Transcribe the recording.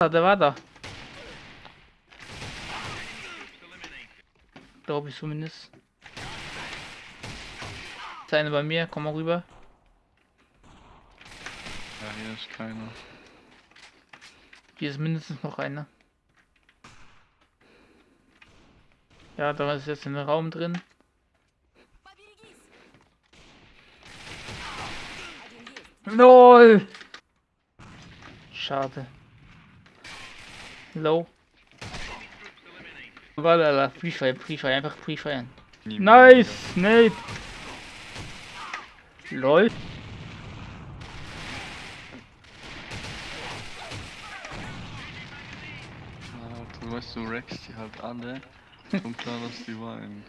Ah, der war da. Glaube ich zumindest. Ist einer bei mir, komm mal rüber. Ja, hier ist keiner. Hier ist mindestens noch einer. Ja, da ist jetzt ein Raum drin. LOL! Schade. Low. Walala, Pre-Fire, Pre-Fire, einfach Pre-Fire. Nice! Nate! LOL. Ah, du weißt, du reckst die halt alle. Kommt klar, dass die weinen.